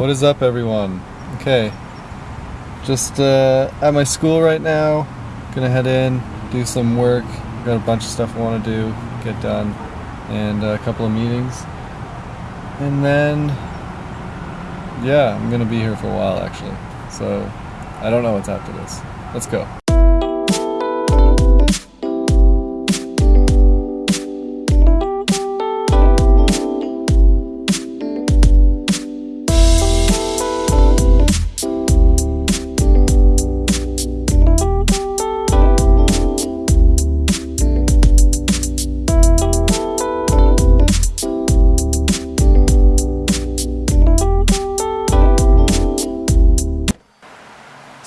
What is up, everyone? Okay, just uh, at my school right now. Gonna head in, do some work. Got a bunch of stuff I want to do, get done, and a couple of meetings. And then, yeah, I'm gonna be here for a while actually. So, I don't know what's after this. Let's go.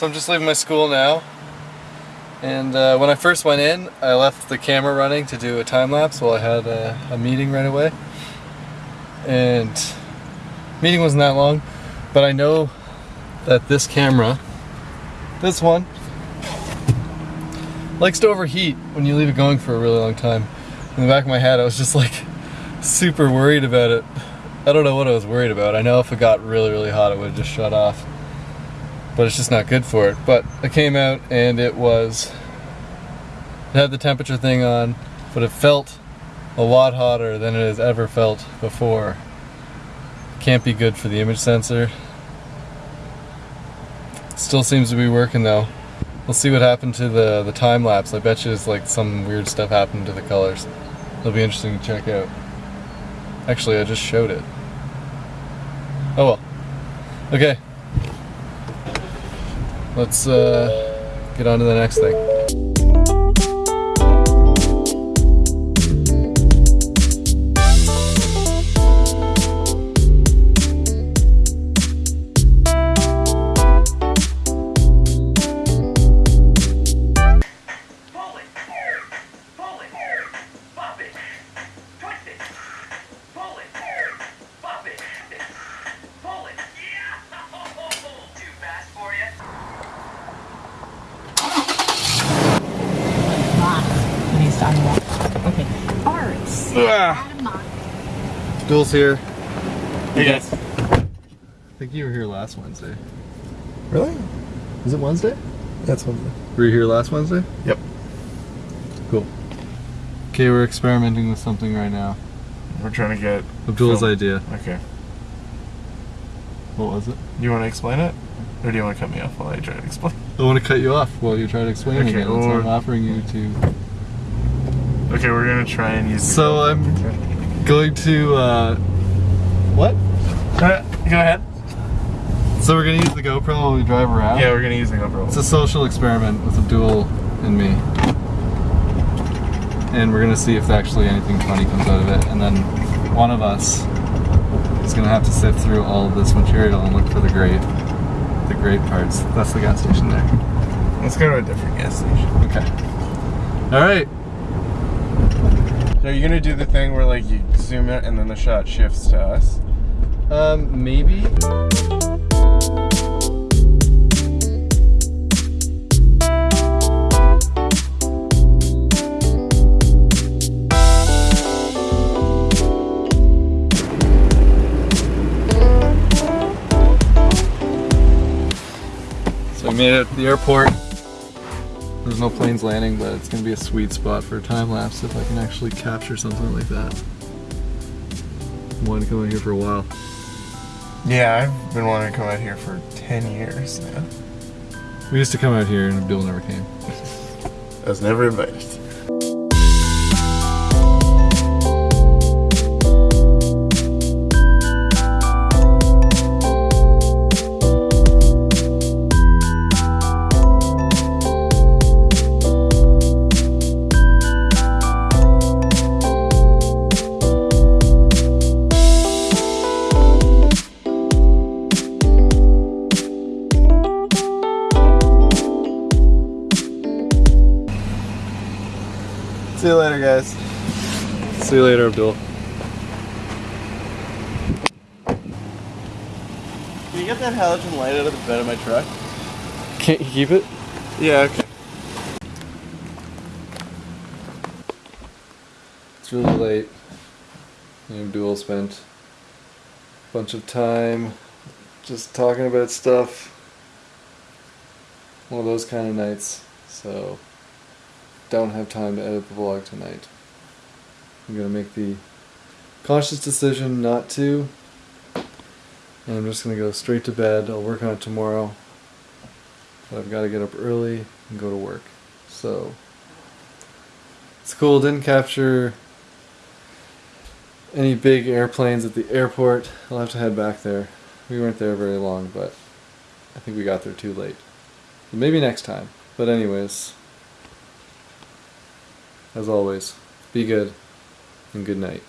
So I'm just leaving my school now. And uh, when I first went in, I left the camera running to do a time lapse while I had a, a meeting right away. And meeting wasn't that long, but I know that this camera, this one, likes to overheat when you leave it going for a really long time. In the back of my head, I was just like super worried about it. I don't know what I was worried about. I know if it got really, really hot, it would have just shut off but it's just not good for it. But I came out and it was, it had the temperature thing on, but it felt a lot hotter than it has ever felt before. Can't be good for the image sensor. Still seems to be working though. We'll see what happened to the, the time lapse. I bet you it's like some weird stuff happened to the colors. It'll be interesting to check out. Actually, I just showed it. Oh well. Okay, let's uh, get on to the next thing. Alright. so Adam on. Duel's here. Hey guys. I think you were here last Wednesday. Really? Is it Wednesday? That's Wednesday. Were you here last Wednesday? Yep. Cool. Okay, we're experimenting with something right now. We're trying to get Abdul's film. idea. Okay. What was it? Do you want to explain it? Or do you want to cut me off while I try to explain? I want to cut you off while you try to explain it Okay, again. That's why or- I'm offering you to. Okay, we're gonna try and use So I'm going to. Uh, what? Uh, go ahead. So we're gonna use the GoPro while we drive around. Yeah, we're gonna use the GoPro. It's a social experiment with Abdul and me. And we're gonna see if actually anything funny comes out of it. And then one of us is gonna have to sift through all of this material and look for the great the great parts. That's the gas station there. Let's go to a different gas station. Okay. Alright. So are you gonna do the thing where like you zoom in and then the shot shifts to us? Um, maybe. So we made it at the airport. There's no planes landing, but it's gonna be a sweet spot for a time lapse if I can actually capture something like that. I wanted to come out here for a while. Yeah, I've been wanting to come out here for 10 years now. We used to come out here and Abdul never came. I was never invited. See you later, guys. See you later, Abdul. Can you get that halogen light out of the bed of my truck? Can't you keep it? Yeah, okay. It's really late. Me and Abdul spent a bunch of time just talking about stuff. One of those kind of nights. So, don't have time to edit the vlog tonight. I'm gonna make the conscious decision not to. And I'm just gonna go straight to bed. I'll work on it tomorrow. But I've got to get up early and go to work. So, it's cool. Didn't capture any big airplanes at the airport. I'll have to head back there. We weren't there very long, but I think we got there too late. So maybe next time. But anyways, as always, be good and good night.